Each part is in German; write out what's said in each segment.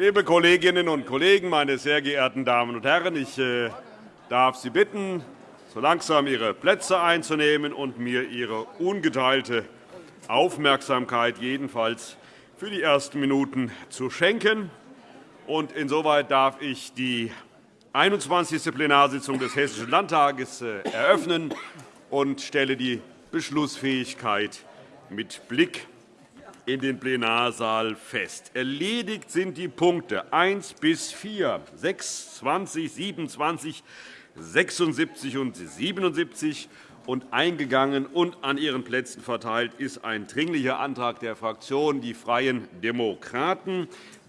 Liebe Kolleginnen und Kollegen, meine sehr geehrten Damen und Herren! Ich äh, darf Sie bitten, so langsam Ihre Plätze einzunehmen und mir Ihre ungeteilte Aufmerksamkeit jedenfalls für die ersten Minuten zu schenken. Insoweit darf ich die 21. Plenarsitzung des Hessischen Landtages äh, eröffnen und stelle die Beschlussfähigkeit mit Blick in den Plenarsaal fest. Erledigt sind die Punkte 1 bis 4, 6, 20, 27, 76 und 77 und eingegangen und an Ihren Plätzen verteilt ist ein Dringlicher Antrag der Fraktion Die Freien Demokraten.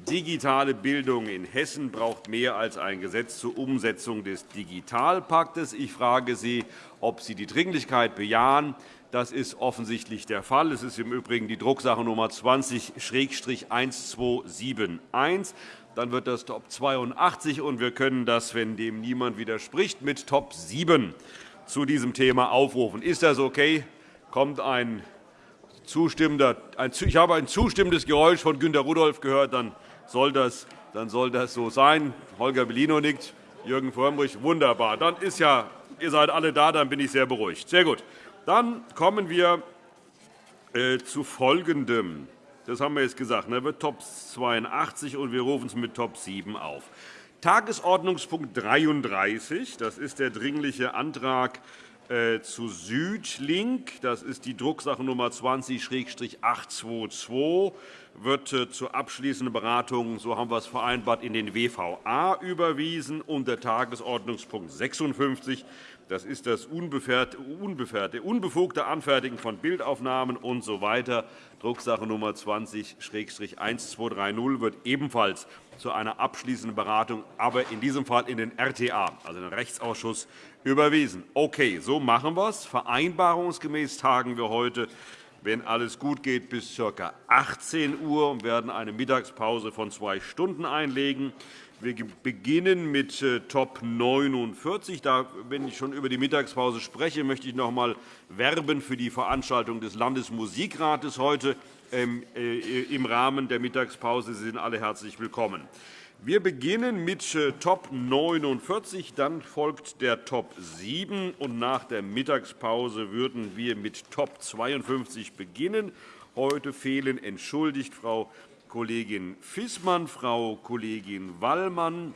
Digitale Bildung in Hessen braucht mehr als ein Gesetz zur Umsetzung des Digitalpaktes. Ich frage Sie, ob Sie die Dringlichkeit bejahen. Das ist offensichtlich der Fall. Es ist im Übrigen die Drucksache Nummer 20-1271. Dann wird das Top 82, und wir können das, wenn dem niemand widerspricht, mit Top 7 zu diesem Thema aufrufen. Ist das okay? Kommt ein zustimmender, ein, ich habe ein zustimmendes Geräusch von Günter Rudolph gehört. Dann soll das, dann soll das so sein. Holger Bellino nickt. Jürgen Frömmrich, wunderbar. Dann ist ja, ihr seid alle da, dann bin ich sehr beruhigt. Sehr gut. Dann kommen wir äh, zu Folgendem. Das haben wir jetzt gesagt. Wird Top 82, und wir rufen es mit Top 7 auf. Tagesordnungspunkt 33. Das ist der Dringliche Antrag zu Südlink. Das ist die Drucksache Nummer 20-822 wird äh, zur abschließenden Beratung, so haben wir es vereinbart, in den WVA überwiesen. Und der Tagesordnungspunkt 56 das ist das unbefugte Anfertigen von Bildaufnahmen usw. So Drucksache Nummer 20-1230 wird ebenfalls zu einer abschließenden Beratung, aber in diesem Fall in den RTA, also den Rechtsausschuss, überwiesen. Okay, so machen wir es. Vereinbarungsgemäß tagen wir heute, wenn alles gut geht, bis ca. 18 Uhr und werden eine Mittagspause von zwei Stunden einlegen. Wir beginnen mit äh, Top 49. Da, wenn ich schon über die Mittagspause spreche, möchte ich noch einmal werben für die Veranstaltung des Landesmusikrates heute ähm, äh, im Rahmen der Mittagspause. Sie sind alle herzlich willkommen. Wir beginnen mit äh, Top 49, dann folgt der Top 7, und nach der Mittagspause würden wir mit Top 52 beginnen. Heute fehlen entschuldigt Frau Kollegin Fissmann, Frau Kollegin Wallmann,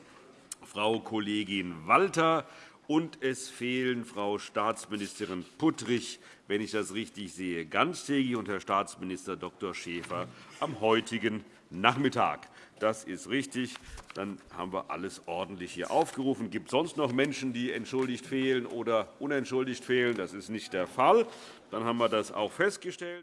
Frau Kollegin Walter, und es fehlen Frau Staatsministerin Puttrich, wenn ich das richtig sehe, ganztägig, und Herr Staatsminister Dr. Schäfer am heutigen Nachmittag. Das ist richtig. Dann haben wir alles ordentlich hier aufgerufen. Gibt es sonst noch Menschen, die entschuldigt fehlen oder unentschuldigt fehlen? Das ist nicht der Fall. Dann haben wir das auch festgestellt.